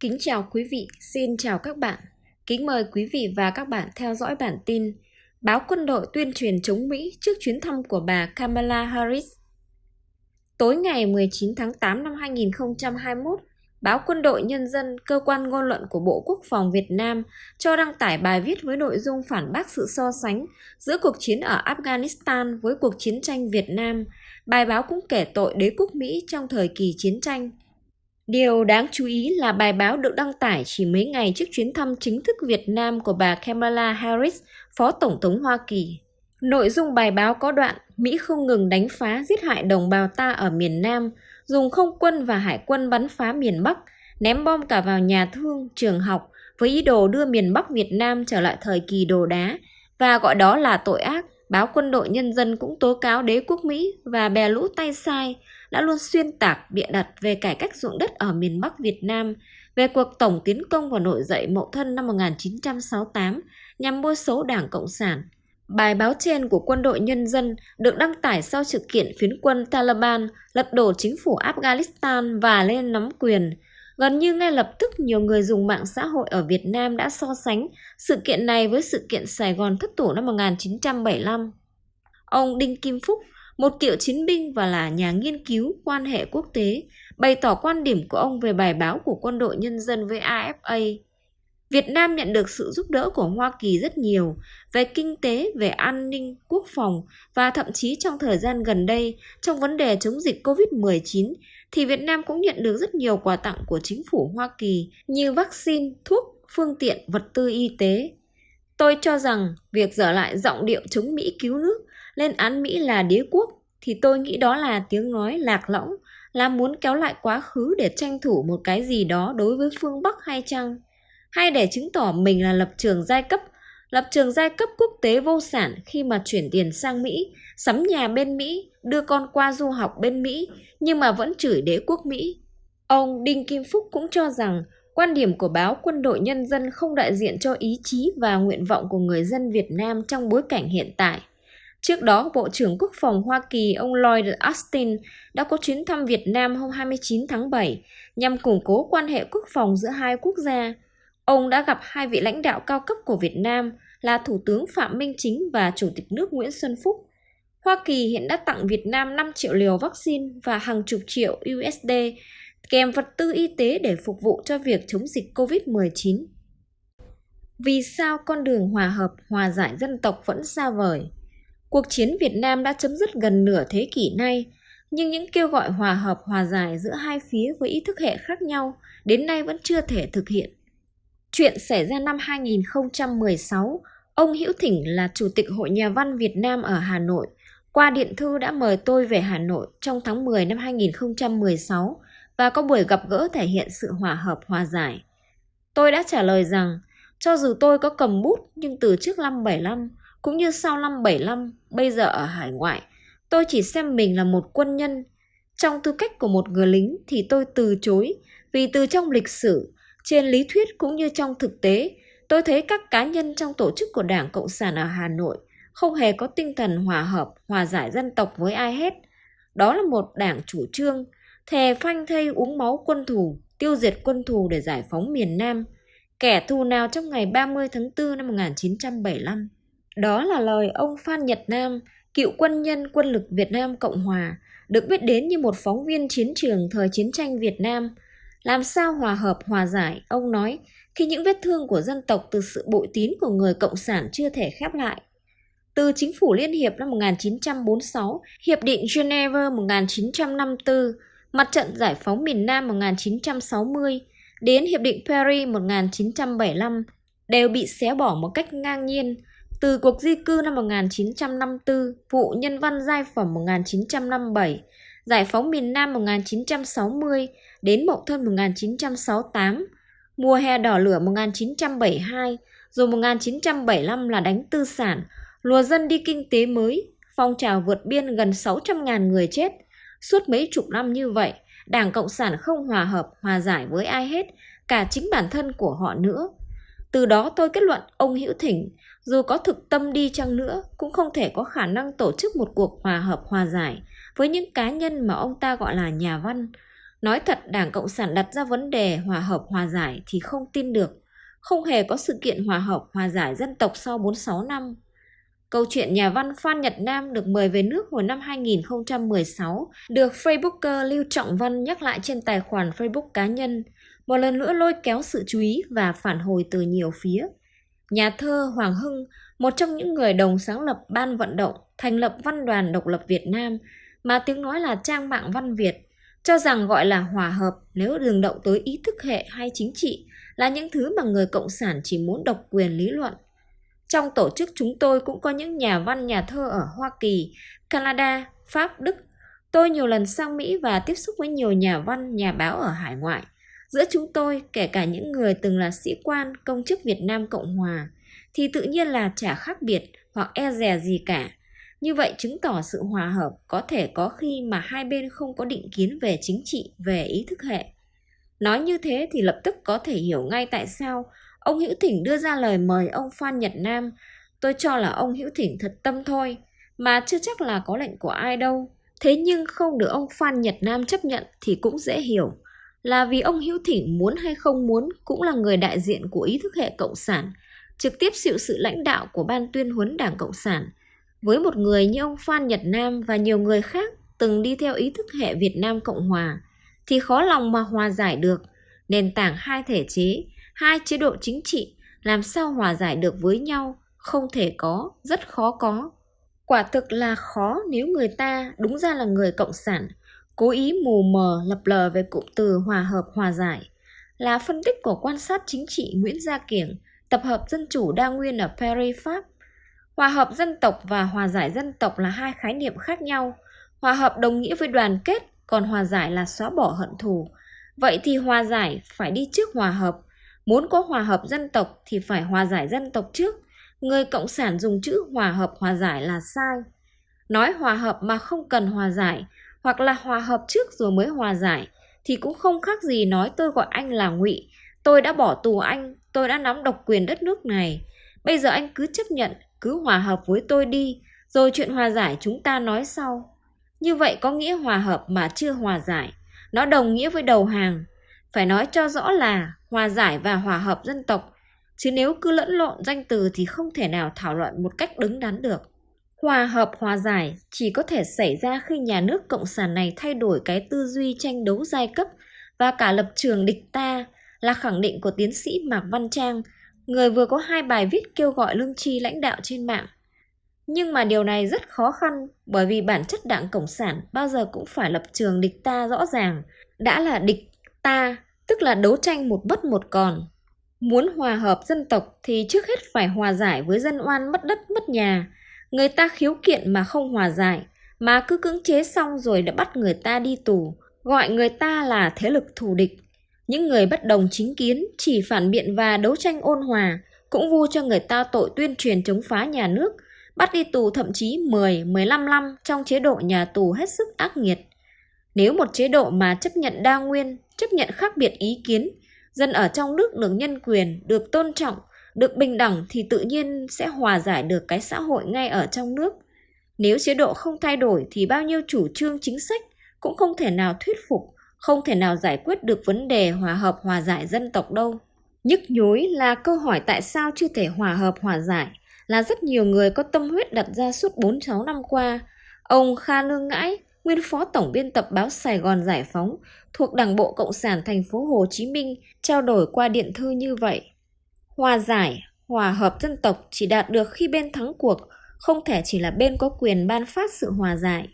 Kính chào quý vị, xin chào các bạn. Kính mời quý vị và các bạn theo dõi bản tin Báo quân đội tuyên truyền chống Mỹ trước chuyến thăm của bà Kamala Harris. Tối ngày 19 tháng 8 năm 2021, Báo Quân đội Nhân dân, cơ quan ngôn luận của Bộ Quốc phòng Việt Nam cho đăng tải bài viết với nội dung phản bác sự so sánh giữa cuộc chiến ở Afghanistan với cuộc chiến tranh Việt Nam. Bài báo cũng kể tội đế quốc Mỹ trong thời kỳ chiến tranh. Điều đáng chú ý là bài báo được đăng tải chỉ mấy ngày trước chuyến thăm chính thức Việt Nam của bà Kamala Harris, Phó Tổng thống Hoa Kỳ. Nội dung bài báo có đoạn Mỹ không ngừng đánh phá giết hại đồng bào ta ở miền Nam, dùng không quân và hải quân bắn phá miền Bắc, ném bom cả vào nhà thương, trường học với ý đồ đưa miền Bắc Việt Nam trở lại thời kỳ đồ đá và gọi đó là tội ác. Báo Quân đội Nhân dân cũng tố cáo đế quốc Mỹ và bè lũ tay sai đã luôn xuyên tạc bịa đặt về cải cách ruộng đất ở miền Bắc Việt Nam, về cuộc tổng tiến công và nổi dậy Mậu Thân năm 1968 nhằm bôi xấu Đảng Cộng sản. Bài báo trên của quân đội nhân dân được đăng tải sau sự kiện phiến quân Taliban lật đổ chính phủ Afghanistan và lên nắm quyền. Gần như ngay lập tức nhiều người dùng mạng xã hội ở Việt Nam đã so sánh sự kiện này với sự kiện Sài Gòn thất thủ năm 1975. Ông Đinh Kim Phúc, một cựu chiến binh và là nhà nghiên cứu quan hệ quốc tế, bày tỏ quan điểm của ông về bài báo của quân đội nhân dân với AFA. Việt Nam nhận được sự giúp đỡ của Hoa Kỳ rất nhiều về kinh tế, về an ninh, quốc phòng và thậm chí trong thời gian gần đây trong vấn đề chống dịch COVID-19 thì Việt Nam cũng nhận được rất nhiều quà tặng của chính phủ Hoa Kỳ như vaccine, thuốc, phương tiện, vật tư y tế. Tôi cho rằng việc dở lại giọng điệu chống Mỹ cứu nước lên án Mỹ là đế quốc thì tôi nghĩ đó là tiếng nói lạc lõng, là muốn kéo lại quá khứ để tranh thủ một cái gì đó đối với phương Bắc hay chăng? Hay để chứng tỏ mình là lập trường giai cấp, lập trường giai cấp quốc tế vô sản khi mà chuyển tiền sang Mỹ, sắm nhà bên Mỹ, đưa con qua du học bên Mỹ, nhưng mà vẫn chửi đế quốc Mỹ. Ông Đinh Kim Phúc cũng cho rằng quan điểm của báo Quân đội Nhân dân không đại diện cho ý chí và nguyện vọng của người dân Việt Nam trong bối cảnh hiện tại. Trước đó, Bộ trưởng Quốc phòng Hoa Kỳ ông Lloyd Austin đã có chuyến thăm Việt Nam hôm 29 tháng 7 nhằm củng cố quan hệ quốc phòng giữa hai quốc gia. Ông đã gặp hai vị lãnh đạo cao cấp của Việt Nam là Thủ tướng Phạm Minh Chính và Chủ tịch nước Nguyễn Xuân Phúc. Hoa Kỳ hiện đã tặng Việt Nam 5 triệu liều vaccine và hàng chục triệu USD kèm vật tư y tế để phục vụ cho việc chống dịch COVID-19. Vì sao con đường hòa hợp, hòa giải dân tộc vẫn xa vời? Cuộc chiến Việt Nam đã chấm dứt gần nửa thế kỷ nay, nhưng những kêu gọi hòa hợp hòa giải giữa hai phía với ý thức hệ khác nhau đến nay vẫn chưa thể thực hiện. Chuyện xảy ra năm 2016, ông Hữu Thỉnh là Chủ tịch Hội Nhà văn Việt Nam ở Hà Nội, qua điện thư đã mời tôi về Hà Nội trong tháng 10 năm 2016 và có buổi gặp gỡ thể hiện sự hòa hợp hòa giải. Tôi đã trả lời rằng, cho dù tôi có cầm bút nhưng từ trước năm 75, cũng như sau năm 75, bây giờ ở hải ngoại, tôi chỉ xem mình là một quân nhân. Trong tư cách của một người lính thì tôi từ chối, vì từ trong lịch sử, trên lý thuyết cũng như trong thực tế, tôi thấy các cá nhân trong tổ chức của Đảng Cộng sản ở Hà Nội không hề có tinh thần hòa hợp, hòa giải dân tộc với ai hết. Đó là một đảng chủ trương, thề phanh thây uống máu quân thù, tiêu diệt quân thù để giải phóng miền Nam. Kẻ thù nào trong ngày 30 tháng 4 năm 1975? Đó là lời ông Phan Nhật Nam, cựu quân nhân quân lực Việt Nam Cộng Hòa, được biết đến như một phóng viên chiến trường thời chiến tranh Việt Nam. Làm sao hòa hợp hòa giải, ông nói, khi những vết thương của dân tộc từ sự bội tín của người Cộng sản chưa thể khép lại. Từ chính phủ Liên Hiệp năm 1946, Hiệp định Geneva 1954, Mặt trận Giải phóng miền Nam 1960, đến Hiệp định Paris 1975 đều bị xé bỏ một cách ngang nhiên, từ cuộc di cư năm 1954, vụ nhân văn giai phẩm 1957, giải phóng miền Nam 1960 đến Mậu Thân 1968, mùa hè đỏ lửa 1972, rồi 1975 là đánh tư sản, lùa dân đi kinh tế mới, phong trào vượt biên gần 600.000 người chết. Suốt mấy chục năm như vậy, Đảng Cộng sản không hòa hợp, hòa giải với ai hết, cả chính bản thân của họ nữa. Từ đó tôi kết luận ông Hữu Thỉnh, dù có thực tâm đi chăng nữa, cũng không thể có khả năng tổ chức một cuộc hòa hợp hòa giải với những cá nhân mà ông ta gọi là nhà văn. Nói thật Đảng Cộng sản đặt ra vấn đề hòa hợp hòa giải thì không tin được. Không hề có sự kiện hòa hợp hòa giải dân tộc sau 46 năm. Câu chuyện nhà văn Phan Nhật Nam được mời về nước hồi năm 2016 được Facebooker Lưu Trọng Văn nhắc lại trên tài khoản Facebook cá nhân, một lần nữa lôi kéo sự chú ý và phản hồi từ nhiều phía. Nhà thơ Hoàng Hưng, một trong những người đồng sáng lập ban vận động thành lập Văn đoàn Độc lập Việt Nam mà tiếng nói là trang mạng văn Việt, cho rằng gọi là hòa hợp nếu đường động tới ý thức hệ hay chính trị là những thứ mà người Cộng sản chỉ muốn độc quyền lý luận. Trong tổ chức chúng tôi cũng có những nhà văn nhà thơ ở Hoa Kỳ, Canada, Pháp, Đức. Tôi nhiều lần sang Mỹ và tiếp xúc với nhiều nhà văn, nhà báo ở hải ngoại. Giữa chúng tôi, kể cả những người từng là sĩ quan, công chức Việt Nam Cộng Hòa, thì tự nhiên là chả khác biệt hoặc e dè gì cả. Như vậy chứng tỏ sự hòa hợp có thể có khi mà hai bên không có định kiến về chính trị, về ý thức hệ. Nói như thế thì lập tức có thể hiểu ngay tại sao ông Hữu Thỉnh đưa ra lời mời ông Phan Nhật Nam. Tôi cho là ông Hữu Thỉnh thật tâm thôi, mà chưa chắc là có lệnh của ai đâu. Thế nhưng không được ông Phan Nhật Nam chấp nhận thì cũng dễ hiểu. Là vì ông Hữu Thỉnh muốn hay không muốn cũng là người đại diện của ý thức hệ Cộng sản, trực tiếp chịu sự lãnh đạo của Ban tuyên huấn Đảng Cộng sản. Với một người như ông Phan Nhật Nam và nhiều người khác từng đi theo ý thức hệ Việt Nam Cộng Hòa, thì khó lòng mà hòa giải được. Nền tảng hai thể chế, hai chế độ chính trị làm sao hòa giải được với nhau, không thể có, rất khó có. Quả thực là khó nếu người ta đúng ra là người cộng sản, cố ý mù mờ lập lờ về cụm từ hòa hợp hòa giải. Là phân tích của quan sát chính trị Nguyễn Gia Kiểng, tập hợp dân chủ đa nguyên ở Paris, Pháp. Hòa hợp dân tộc và hòa giải dân tộc là hai khái niệm khác nhau. Hòa hợp đồng nghĩa với đoàn kết, còn hòa giải là xóa bỏ hận thù. Vậy thì hòa giải phải đi trước hòa hợp. Muốn có hòa hợp dân tộc thì phải hòa giải dân tộc trước. Người Cộng sản dùng chữ hòa hợp hòa giải là sai. Nói hòa hợp mà không cần hòa giải, hoặc là hòa hợp trước rồi mới hòa giải, thì cũng không khác gì nói tôi gọi anh là ngụy tôi đã bỏ tù anh tôi đã nắm độc quyền đất nước này bây giờ anh cứ chấp nhận cứ hòa hợp với tôi đi rồi chuyện hòa giải chúng ta nói sau như vậy có nghĩa hòa hợp mà chưa hòa giải. Nó đồng nghĩa với đầu hàng. Phải nói cho rõ là hòa giải và hòa hợp dân tộc. Chứ nếu cứ lẫn lộn danh từ thì không thể nào thảo luận một cách đứng đắn được. Hòa hợp hòa giải chỉ có thể xảy ra khi nhà nước cộng sản này thay đổi cái tư duy tranh đấu giai cấp và cả lập trường địch ta là khẳng định của tiến sĩ Mạc Văn Trang, người vừa có hai bài viết kêu gọi lương tri lãnh đạo trên mạng. Nhưng mà điều này rất khó khăn bởi vì bản chất đảng Cộng sản bao giờ cũng phải lập trường địch ta rõ ràng. Đã là địch ta, tức là đấu tranh một bất một còn. Muốn hòa hợp dân tộc thì trước hết phải hòa giải với dân oan mất đất mất nhà. Người ta khiếu kiện mà không hòa giải, mà cứ cưỡng chế xong rồi đã bắt người ta đi tù, gọi người ta là thế lực thù địch. Những người bất đồng chính kiến chỉ phản biện và đấu tranh ôn hòa, cũng vu cho người ta tội tuyên truyền chống phá nhà nước – bắt đi tù thậm chí 10, 15 năm trong chế độ nhà tù hết sức ác nghiệt. Nếu một chế độ mà chấp nhận đa nguyên, chấp nhận khác biệt ý kiến, dân ở trong nước được nhân quyền, được tôn trọng, được bình đẳng thì tự nhiên sẽ hòa giải được cái xã hội ngay ở trong nước. Nếu chế độ không thay đổi thì bao nhiêu chủ trương chính sách cũng không thể nào thuyết phục, không thể nào giải quyết được vấn đề hòa hợp hòa giải dân tộc đâu. Nhức nhối là câu hỏi tại sao chưa thể hòa hợp hòa giải là rất nhiều người có tâm huyết đặt ra suốt 46 năm qua. Ông Kha Lương Ngãi, nguyên phó tổng biên tập báo Sài Gòn Giải phóng thuộc Đảng bộ Cộng sản thành phố Hồ Chí Minh trao đổi qua điện thư như vậy. Hòa giải, hòa hợp dân tộc chỉ đạt được khi bên thắng cuộc, không thể chỉ là bên có quyền ban phát sự hòa giải.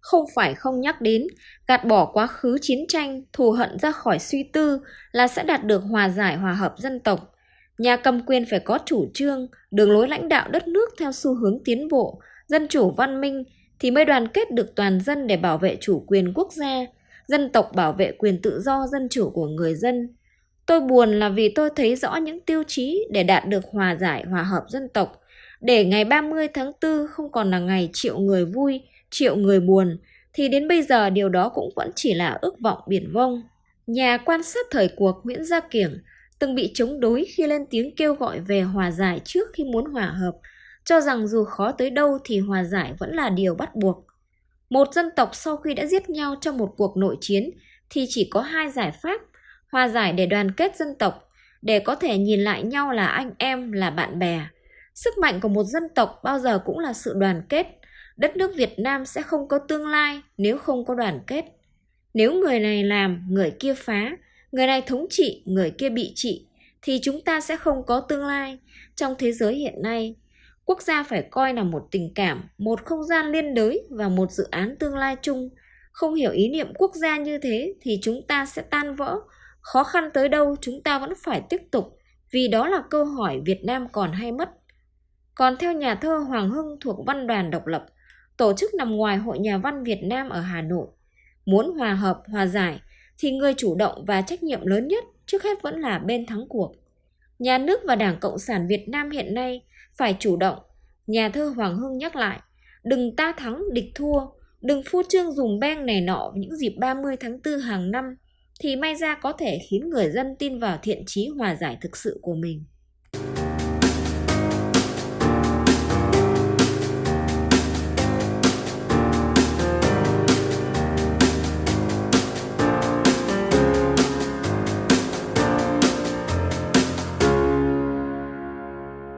Không phải không nhắc đến, gạt bỏ quá khứ chiến tranh, thù hận ra khỏi suy tư là sẽ đạt được hòa giải hòa hợp dân tộc. Nhà cầm quyền phải có chủ trương, đường lối lãnh đạo đất nước theo xu hướng tiến bộ, dân chủ văn minh thì mới đoàn kết được toàn dân để bảo vệ chủ quyền quốc gia, dân tộc bảo vệ quyền tự do dân chủ của người dân. Tôi buồn là vì tôi thấy rõ những tiêu chí để đạt được hòa giải hòa hợp dân tộc, để ngày 30 tháng 4 không còn là ngày triệu người vui, triệu người buồn, thì đến bây giờ điều đó cũng vẫn chỉ là ước vọng biển vông. Nhà quan sát thời cuộc Nguyễn Gia Kiểng từng bị chống đối khi lên tiếng kêu gọi về hòa giải trước khi muốn hòa hợp, cho rằng dù khó tới đâu thì hòa giải vẫn là điều bắt buộc. Một dân tộc sau khi đã giết nhau trong một cuộc nội chiến thì chỉ có hai giải pháp, hòa giải để đoàn kết dân tộc, để có thể nhìn lại nhau là anh em, là bạn bè. Sức mạnh của một dân tộc bao giờ cũng là sự đoàn kết. Đất nước Việt Nam sẽ không có tương lai nếu không có đoàn kết. Nếu người này làm, người kia phá, người này thống trị, người kia bị trị, thì chúng ta sẽ không có tương lai. Trong thế giới hiện nay, quốc gia phải coi là một tình cảm, một không gian liên đới và một dự án tương lai chung. Không hiểu ý niệm quốc gia như thế thì chúng ta sẽ tan vỡ. Khó khăn tới đâu chúng ta vẫn phải tiếp tục, vì đó là câu hỏi Việt Nam còn hay mất. Còn theo nhà thơ Hoàng Hưng thuộc Văn đoàn Độc lập, tổ chức nằm ngoài Hội Nhà văn Việt Nam ở Hà Nội, muốn hòa hợp, hòa giải thì người chủ động và trách nhiệm lớn nhất trước hết vẫn là bên thắng cuộc. Nhà nước và Đảng Cộng sản Việt Nam hiện nay phải chủ động. Nhà thơ Hoàng Hưng nhắc lại, đừng ta thắng địch thua, đừng phô trương dùng beng này nọ những dịp 30 tháng 4 hàng năm thì may ra có thể khiến người dân tin vào thiện chí hòa giải thực sự của mình.